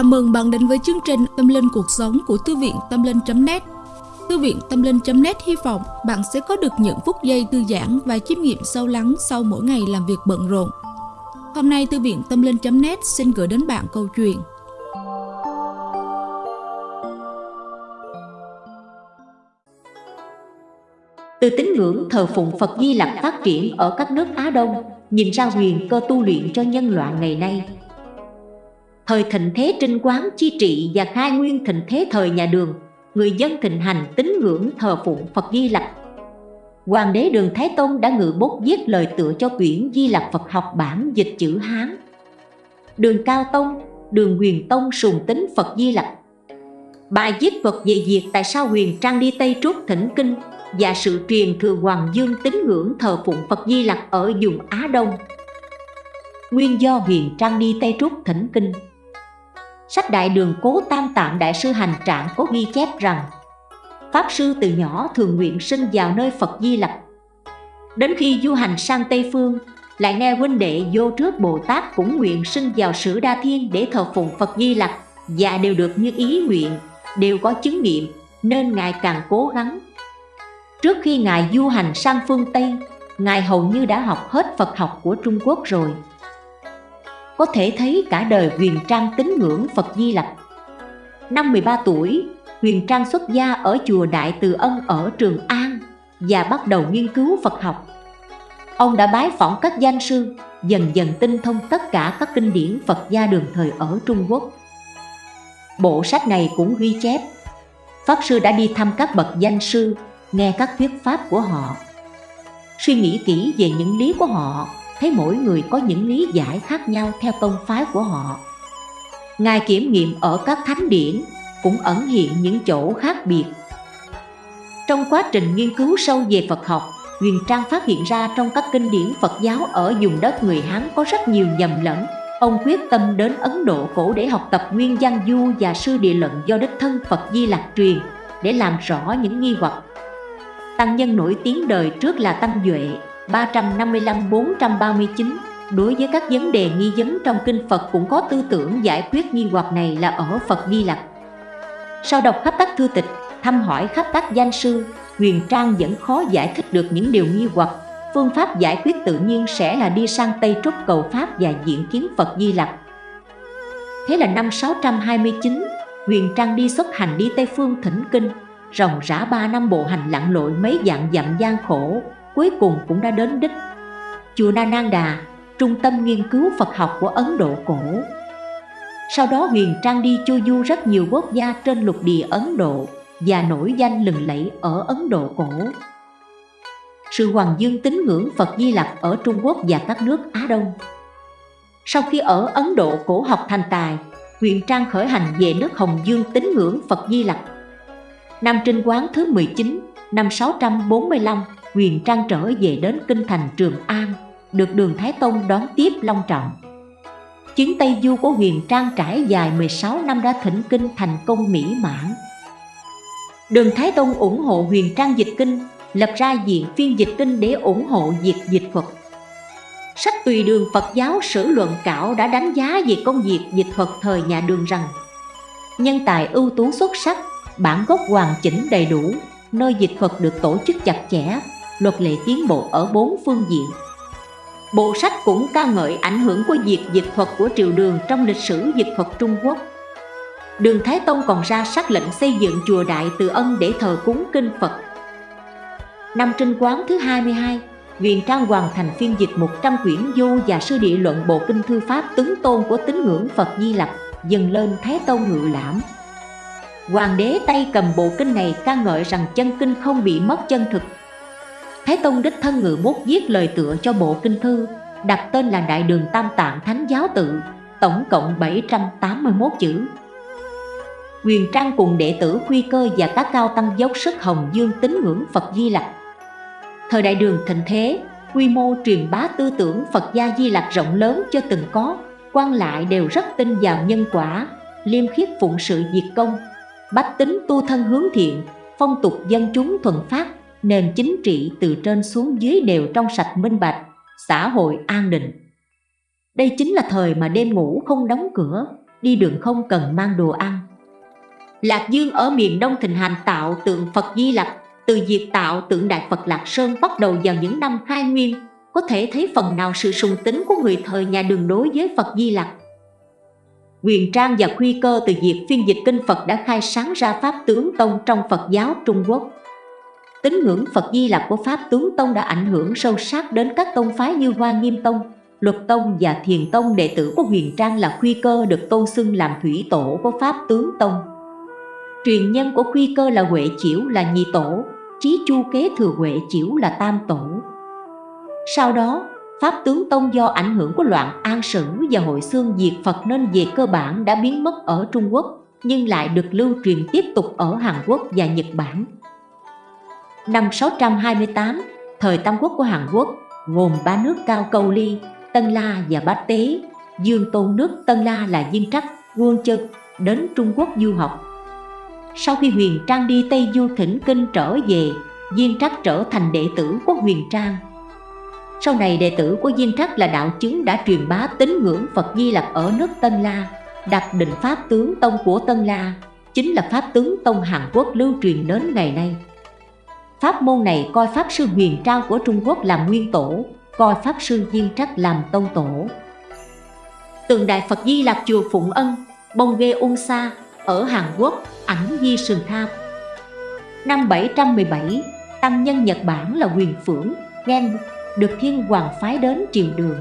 Chào mừng bạn đến với chương trình Tâm Linh Cuộc Sống của Thư viện Tâm Linh.net Thư viện Tâm Linh.net hy vọng bạn sẽ có được những phút giây thư giãn và chiêm nghiệm sâu lắng sau mỗi ngày làm việc bận rộn. Hôm nay Thư viện Tâm Linh.net xin gửi đến bạn câu chuyện Từ tín ngưỡng thờ phụng Phật Di Lặc phát triển ở các nước Á Đông, nhìn ra huyền cơ tu luyện cho nhân loại ngày nay. Thời thịnh thế trinh quán chi trị và khai nguyên thịnh thế thời nhà đường, người dân thịnh hành tín ngưỡng thờ phụng Phật Di Lặc. Hoàng đế Đường Thái Tông đã ngự bút viết lời tựa cho quyển Di Lặc Phật học bản dịch chữ Hán. Đường Cao Tông, Đường Huyền Tông sùng tính Phật Di Lặc. Bài viết Phật về việc tại sao huyền trang đi Tây Trúc thỉnh kinh và sự truyền thừa Hoàng Dương tín ngưỡng thờ phụng Phật Di Lặc ở vùng Á Đông. Nguyên do huyền trang đi Tây Trúc thỉnh kinh Sách Đại Đường Cố Tam Tạng Đại sư Hành Trạng có ghi chép rằng Pháp Sư từ nhỏ thường nguyện sinh vào nơi Phật Di Lặc. Đến khi du hành sang Tây Phương Lại nghe huynh đệ vô trước Bồ Tát cũng nguyện sinh vào Sử Đa Thiên để thờ phụng Phật Di Lặc Và đều được như ý nguyện, đều có chứng nghiệm Nên Ngài càng cố gắng. Trước khi Ngài du hành sang phương Tây Ngài hầu như đã học hết Phật học của Trung Quốc rồi có thể thấy cả đời Huyền Trang tín ngưỡng Phật Di Lặc. Năm 13 tuổi, Huyền Trang xuất gia ở chùa Đại Từ Ân ở Trường An và bắt đầu nghiên cứu Phật học. Ông đã bái phỏng các danh sư, dần dần tinh thông tất cả các kinh điển Phật gia đường thời ở Trung Quốc. Bộ sách này cũng ghi chép, Pháp Sư đã đi thăm các bậc danh sư, nghe các thuyết pháp của họ. Suy nghĩ kỹ về những lý của họ thấy mỗi người có những lý giải khác nhau theo tông phái của họ. Ngài kiểm nghiệm ở các thánh điển cũng ẩn hiện những chỗ khác biệt. Trong quá trình nghiên cứu sâu về Phật học, Huyền Trang phát hiện ra trong các kinh điển Phật giáo ở vùng đất người Hán có rất nhiều nhầm lẫn. Ông quyết tâm đến Ấn Độ cổ để học tập nguyên văn du và sư địa luận do đích thân Phật Di Lạc truyền để làm rõ những nghi hoặc. Tăng nhân nổi tiếng đời trước là Tăng Duệ 355-439 Đối với các vấn đề nghi vấn trong kinh Phật cũng có tư tưởng giải quyết nghi hoặc này là ở Phật Di Lặc. Sau đọc khắp các thư tịch, thăm hỏi khắp các danh sư, Huyền Trang vẫn khó giải thích được những điều nghi hoặc. Phương pháp giải quyết tự nhiên sẽ là đi sang Tây Trúc cầu Pháp và diện kiến Phật Di Lặc. Thế là năm 629, Huyền Trang đi xuất hành đi Tây Phương thỉnh kinh, ròng rã ba năm bộ hành lặn lội mấy dạng dặm gian khổ, cuối cùng cũng đã đến đích. Chùa Na Nan Đà, trung tâm nghiên cứu Phật học của Ấn Độ cổ. Sau đó Huyền Trang đi chu du rất nhiều quốc gia trên lục địa Ấn Độ và nổi danh lừng lẫy ở Ấn Độ cổ. Sự hoàng dương tín ngưỡng Phật Di Lặc ở Trung Quốc và các nước Á Đông. Sau khi ở Ấn Độ cổ học thành tài, Huyền Trang khởi hành về nước Hồng Dương tín ngưỡng Phật Di Lặc. Năm trinh quán thứ 19, năm 645 Huyền Trang trở về đến kinh thành Trường An, được đường Thái Tông đón tiếp long trọng. Chuyến Tây Du của Huyền Trang trải dài 16 năm đã thỉnh kinh thành công mỹ mãn. Đường Thái Tông ủng hộ Huyền Trang dịch kinh, lập ra diện phiên dịch kinh để ủng hộ việc dịch thuật. Sách tùy đường Phật giáo sử luận cảo đã đánh giá về công việc dịch thuật thời nhà đường rằng Nhân tài ưu tú xuất sắc, bản gốc hoàn chỉnh đầy đủ, nơi dịch thuật được tổ chức chặt chẽ, luật lệ tiến bộ ở bốn phương diện. Bộ sách cũng ca ngợi ảnh hưởng của việc dịch thuật của triều đường trong lịch sử dịch thuật Trung Quốc. Đường Thái Tông còn ra sắc lệnh xây dựng chùa Đại Từ Ân để thờ cúng kinh Phật. Năm trinh quán thứ 22, Huyền Trang hoàn thành phiên dịch 100 quyển du và sư địa luận bộ kinh thư pháp tướng tôn của tín ngưỡng Phật Di Lặc dần lên Thái Tông ngự lãm. Hoàng đế tay cầm bộ kinh này ca ngợi rằng chân kinh không bị mất chân thực Thái Tông đích thân ngự bút viết lời tựa cho bộ kinh thư đặt tên là Đại đường Tam Tạng Thánh Giáo Tự tổng cộng 781 chữ. Quyền Trang cùng đệ tử Quy Cơ và các cao tăng dốc sức hồng dương tín ngưỡng Phật Di Lặc. Thời đại đường thịnh thế, quy mô truyền bá tư tưởng Phật gia Di Lặc rộng lớn chưa từng có quan lại đều rất tin vào nhân quả, liêm khiết phụng sự diệt công bách tính tu thân hướng thiện, phong tục dân chúng thuần phát nền chính trị từ trên xuống dưới đều trong sạch minh bạch, xã hội an định. Đây chính là thời mà đêm ngủ không đóng cửa, đi đường không cần mang đồ ăn. Lạc Dương ở miền Đông thịnh hành tạo tượng Phật Di Lặc, từ việc tạo tượng Đại Phật Lạc Sơn bắt đầu vào những năm khai nguyên, có thể thấy phần nào sự sùng tính của người thời nhà đường đối với Phật Di Lặc. Quyền Trang và Khuy Cơ từ việc phiên dịch kinh Phật đã khai sáng ra Pháp tướng Tông trong Phật giáo Trung Quốc. Tín ngưỡng Phật Di Lặc của Pháp tướng Tông đã ảnh hưởng sâu sắc đến các tông phái như Hoa Nghiêm Tông, Luật Tông và Thiền Tông đệ tử của Huyền Trang là Khuy Cơ được tôn xưng làm thủy tổ của Pháp tướng Tông. Truyền nhân của Khuy Cơ là Huệ Chiểu là nhị tổ, Trí Chu kế thừa Huệ Chiểu là tam tổ. Sau đó, Pháp tướng Tông do ảnh hưởng của loạn an sử và hội xương diệt Phật nên về cơ bản đã biến mất ở Trung Quốc nhưng lại được lưu truyền tiếp tục ở Hàn Quốc và Nhật Bản. Năm 628, thời Tam Quốc của Hàn Quốc gồm ba nước Cao Câu Ly, Tân La và Bát Tế, Dương Tôn nước Tân La là Diên Trắc, Quân Chân đến Trung Quốc du học. Sau khi Huyền Trang đi Tây Du thỉnh kinh trở về, Diên Trắc trở thành đệ tử của Huyền Trang sau này đệ tử của Diên Trắc là đạo chứng đã truyền bá tín ngưỡng Phật Di Lặc ở nước Tân La, đặt định Pháp tướng Tông của Tân La, chính là Pháp tướng Tông Hàn Quốc lưu truyền đến ngày nay. Pháp môn này coi Pháp Sư Huyền Trang của Trung Quốc làm nguyên tổ, coi Pháp Sư Diên Trắc làm tông tổ. Tượng Đại Phật Di Lạc chùa Phụng Ân, Bông Ghê Ung Sa ở Hàn Quốc, ảnh Di Sừng Tham. Năm 717, Tăng nhân Nhật Bản là Huyền Phưởng, Gen được thiên hoàng phái đến triều đường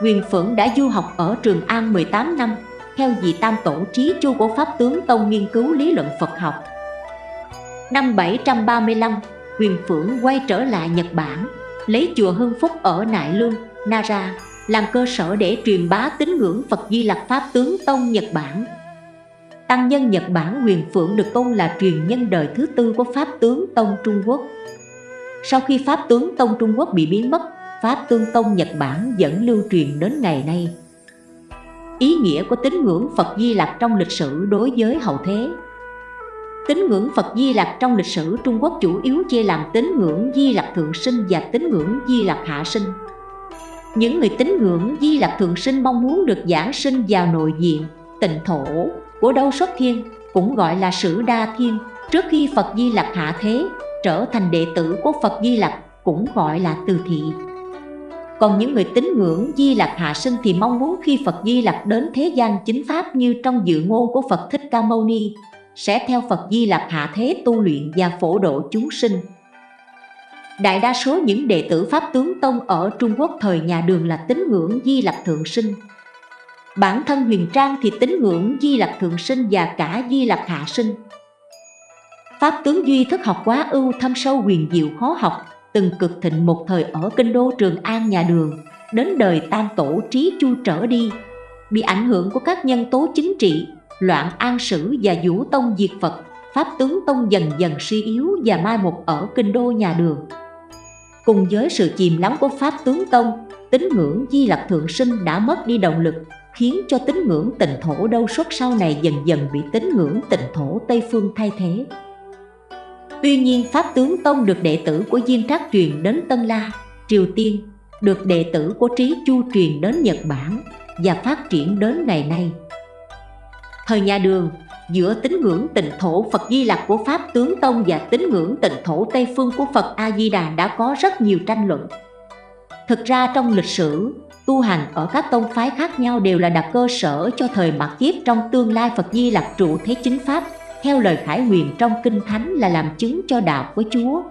Huyền Phượng đã du học ở Trường An 18 năm theo vị tam tổ trí chu của Pháp tướng Tông nghiên cứu lý luận Phật học. Năm 735, Huyền Phượng quay trở lại Nhật Bản, lấy chùa Hưng Phúc ở Nại Lương, Nara làm cơ sở để truyền bá tín ngưỡng Phật Di Lặc Pháp tướng Tông Nhật Bản. Tăng nhân Nhật Bản Huyền Phượng được tôn là truyền nhân đời thứ tư của Pháp tướng Tông Trung Quốc. Sau khi Pháp tướng Tông Trung Quốc bị biến mất, Pháp tướng Tông Nhật Bản vẫn lưu truyền đến ngày nay. Ý nghĩa của tín ngưỡng Phật Di Lặc trong lịch sử đối với hậu thế Tín ngưỡng Phật Di Lặc trong lịch sử Trung Quốc chủ yếu chia làm tín ngưỡng Di Lặc Thượng Sinh và tín ngưỡng Di Lặc Hạ Sinh. Những người tín ngưỡng Di Lặc Thượng Sinh mong muốn được giảng sinh vào nội diện, tịnh thổ của đâu xuất thiên, cũng gọi là sử đa thiên, trước khi Phật Di Lặc hạ thế trở thành đệ tử của Phật Di Lặc cũng gọi là từ thị. Còn những người tín ngưỡng Di Lặc hạ sinh thì mong muốn khi Phật Di Lặc đến thế gian chính pháp như trong dự ngôn của Phật Thích Ca Mâu Ni sẽ theo Phật Di Lặc hạ thế tu luyện và phổ độ chúng sinh. Đại đa số những đệ tử Pháp tướng Tông ở Trung Quốc thời nhà Đường là tín ngưỡng Di Lặc Thượng Sinh. Bản thân Huyền Trang thì tín ngưỡng Di Lặc Thượng Sinh và cả Di Lặc Hạ Sinh. Pháp tướng duy thức học quá ưu thâm sâu huyền diệu khó học, Từng cực thịnh một thời ở kinh đô Trường An nhà đường, Đến đời tam tổ trí chu trở đi Bị ảnh hưởng của các nhân tố chính trị Loạn an sử và vũ tông diệt Phật Pháp tướng tông dần dần suy yếu và mai một ở kinh đô nhà đường Cùng với sự chìm lắng của Pháp tướng tông Tín ngưỡng di lặc thượng sinh đã mất đi động lực Khiến cho tín ngưỡng tịnh thổ đâu suốt sau này dần dần bị tín ngưỡng tịnh thổ Tây Phương thay thế Tuy nhiên Pháp Tướng Tông được đệ tử của Diên Trác truyền đến Tân La, Triều Tiên, được đệ tử của Trí Chu truyền đến Nhật Bản và phát triển đến ngày nay. Thời nhà Đường, giữa tín ngưỡng tịnh thổ Phật Di Lặc của Pháp Tướng Tông và tín ngưỡng tịnh thổ Tây Phương của Phật A-di-đà đã có rất nhiều tranh luận. Thực ra trong lịch sử, tu hành ở các tông phái khác nhau đều là đặt cơ sở cho thời mạt kiếp trong tương lai Phật Di Lặc trụ thế chính Pháp theo lời khải huyền trong Kinh Thánh là làm chứng cho đạo của Chúa.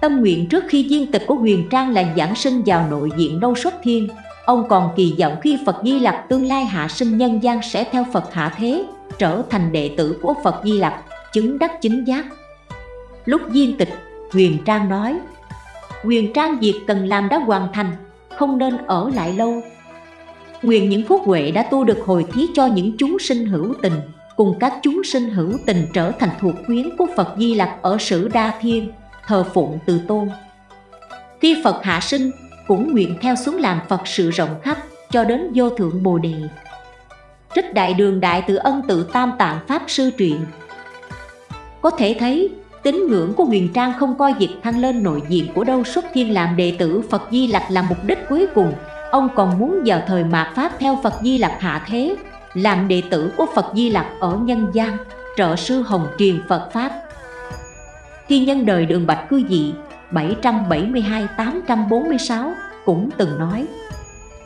Tâm nguyện trước khi viên tịch của huyền trang là giảng sinh vào nội diện đâu xuất thiên, ông còn kỳ vọng khi Phật Di Lặc tương lai hạ sinh nhân gian sẽ theo Phật hạ thế, trở thành đệ tử của Phật Di Lặc, chứng đắc chính giác. Lúc diên tịch, huyền trang nói, huyền trang việc cần làm đã hoàn thành, không nên ở lại lâu. Nguyện những phúc huệ đã tu được hồi thí cho những chúng sinh hữu tình cùng các chúng sinh hữu tình trở thành thuộc quyến của Phật Di Lặc ở Sử Đa Thiên, thờ phụng từ tôn. Khi Phật hạ sinh, cũng nguyện theo xuống làm Phật sự rộng khắp cho đến vô thượng Bồ Đề. Trích đại đường đại tự ân tự tam tạng Pháp sư truyện. Có thể thấy, tín ngưỡng của huyền trang không coi việc thăng lên nội diện của đâu xuất thiên làm đệ tử Phật Di Lặc là mục đích cuối cùng, Ông còn muốn vào thời mạt Pháp theo Phật Di Lặc hạ thế Làm đệ tử của Phật Di Lặc ở nhân gian Trợ sư hồng truyền Phật Pháp. Khi nhân đời đường Bạch Cư Dị 772-846 cũng từng nói,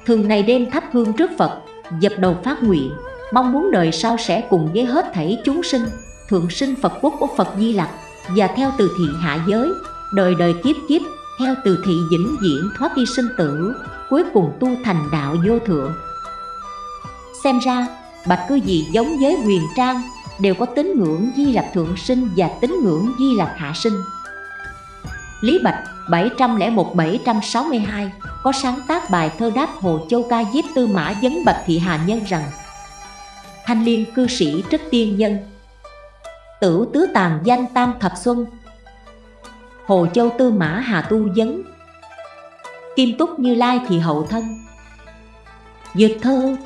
Thường ngày đêm thắp hương trước Phật, Dập đầu phát nguyện, Mong muốn đời sau sẽ cùng với hết thảy chúng sinh Thượng sinh Phật quốc của Phật Di Lặc Và theo từ thị hạ giới, Đời đời kiếp kiếp, Theo từ thị vĩnh viễn thoát đi sinh tử, Cuối cùng tu thành đạo vô thượng. Xem ra, Bạch cư gì giống với huyền trang Đều có tín ngưỡng Di Lặc Thượng Sinh Và tín ngưỡng Di Lặc Hạ Sinh. Lý Bạch 701-762 có sáng tác bài thơ đáp Hồ Châu Ca Diếp Tư Mã Vấn Bạch Thị Hà Nhân rằng, Thanh liên cư sĩ trích tiên nhân, Tử tứ tàn danh tam thập xuân, Hồ Châu Tư Mã Hà Tu Vấn Kim Túc Như Lai thì hậu thân Dược thơ,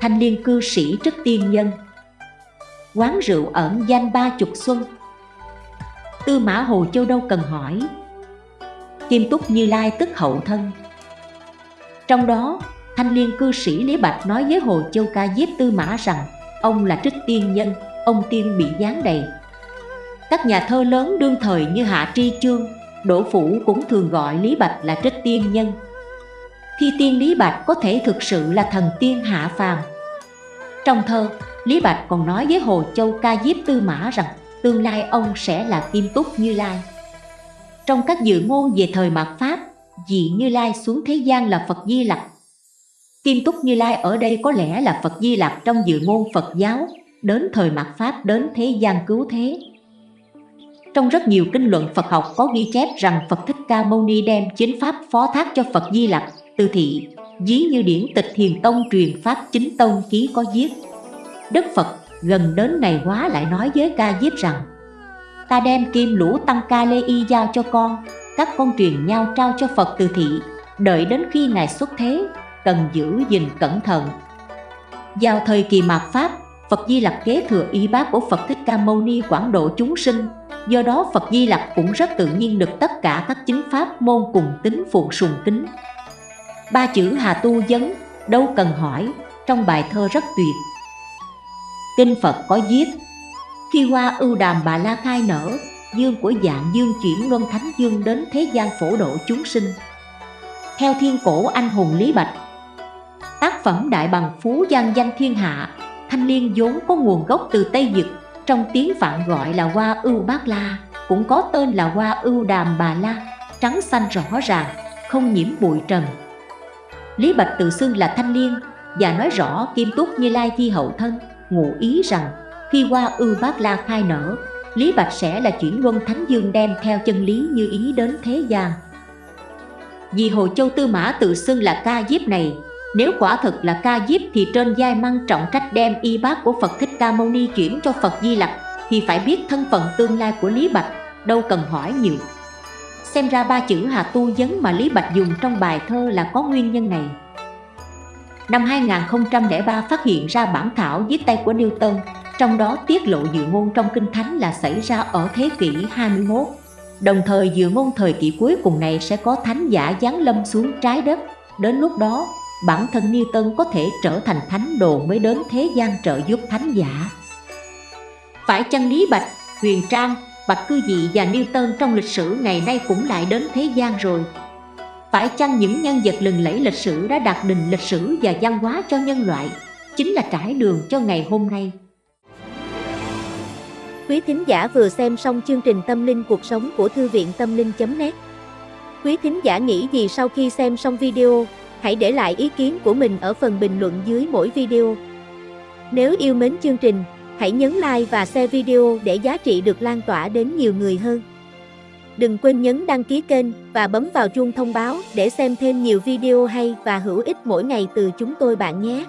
Thanh liên cư sĩ trích tiên nhân, Quán rượu ẩn danh ba chục xuân Tư Mã Hồ Châu đâu cần hỏi. Kim Túc Như Lai tức hậu thân. Trong đó, thanh liên cư sĩ Lý Bạch nói với Hồ Châu Ca Diếp Tư Mã rằng Ông là trích tiên nhân, ông tiên bị gián đầy. Các nhà thơ lớn đương thời như Hạ Tri Chương, Đỗ Phủ cũng thường gọi Lý Bạch là trích tiên nhân. Thi tiên Lý Bạch có thể thực sự là thần tiên hạ phàm. Trong thơ, Lý Bạch còn nói với Hồ Châu Ca Diếp Tư Mã rằng Tương lai ông sẽ là Kim Túc Như Lai trong các dự ngôn về thời mạt Pháp, dị Như Lai xuống thế gian là Phật Di Lặc. Kim Túc Như Lai ở đây có lẽ là Phật Di Lặc trong dự ngôn Phật giáo, đến thời mạt Pháp đến thế gian cứu thế. Trong rất nhiều kinh luận Phật học có ghi chép rằng Phật Thích Ca Mâu Ni đem chính Pháp phó thác cho Phật Di Lặc, từ thị, dí như điển tịch Thiền Tông truyền Pháp chính Tông ký có viết. Đức Phật gần đến ngày hóa lại nói với ca diếp rằng, ta đem kim lũ tăng ca lê y giao cho con, các con truyền nhau trao cho phật từ thị, đợi đến khi ngài xuất thế, cần giữ gìn cẩn thận. Vào thời kỳ mạt pháp, phật di lặc kế thừa y bác của phật thích ca mâu ni quảng độ chúng sinh. Do đó phật di lặc cũng rất tự nhiên được tất cả các chính pháp môn cùng tính phụng sùng kính. Ba chữ hà tu vấn đâu cần hỏi, trong bài thơ rất tuyệt kinh phật có viết, khi hoa ưu đàm bà la khai nở, dương của dạng dương chuyển luân thánh dương đến thế gian phổ độ chúng sinh. Theo thiên cổ anh hùng lý bạch, tác phẩm đại bằng phú gian danh thiên hạ, thanh liên vốn có nguồn gốc từ tây dực trong tiếng phạn gọi là hoa ưu bát la, cũng có tên là hoa ưu đàm bà la, trắng xanh rõ ràng, không nhiễm bụi trần. Lý bạch tự xưng là thanh liên và nói rõ kim túc như lai thi hậu thân ngụ ý rằng khi qua ưu bát la khai nở Lý Bạch sẽ là chuyển luân Thánh Dương đem theo chân lý như ý đến thế gian. Vì Hồ Châu Tư Mã tự xưng là ca diếp này Nếu quả thực là ca diếp thì trên giai măng trọng trách đem y bát của Phật Thích Ca Mâu Ni chuyển cho Phật Di Lặc Thì phải biết thân phận tương lai của Lý Bạch, đâu cần hỏi nhiều. Xem ra ba chữ Hà Tu Vấn mà Lý Bạch dùng trong bài thơ là có nguyên nhân này. Năm 2003 phát hiện ra bản thảo viết tay của Newton trong đó tiết lộ dự ngôn trong Kinh Thánh là xảy ra ở thế kỷ 21. Đồng thời dự ngôn thời kỳ cuối cùng này sẽ có thánh giả giáng lâm xuống trái đất. Đến lúc đó, bản thân Newton có thể trở thành thánh đồ mới đến thế gian trợ giúp thánh giả. Phải chăng Lý Bạch, Huyền Trang, Bạch Cư Dị và Newton trong lịch sử ngày nay cũng lại đến thế gian rồi? Phải chăng những nhân vật lừng lẫy lịch sử đã đặt đình lịch sử và văn hóa cho nhân loại, chính là trải đường cho ngày hôm nay? Quý thính giả vừa xem xong chương trình Tâm linh cuộc sống của Thư viện Tâm linh.net Quý thính giả nghĩ gì sau khi xem xong video, hãy để lại ý kiến của mình ở phần bình luận dưới mỗi video. Nếu yêu mến chương trình, hãy nhấn like và share video để giá trị được lan tỏa đến nhiều người hơn. Đừng quên nhấn đăng ký kênh và bấm vào chuông thông báo để xem thêm nhiều video hay và hữu ích mỗi ngày từ chúng tôi bạn nhé.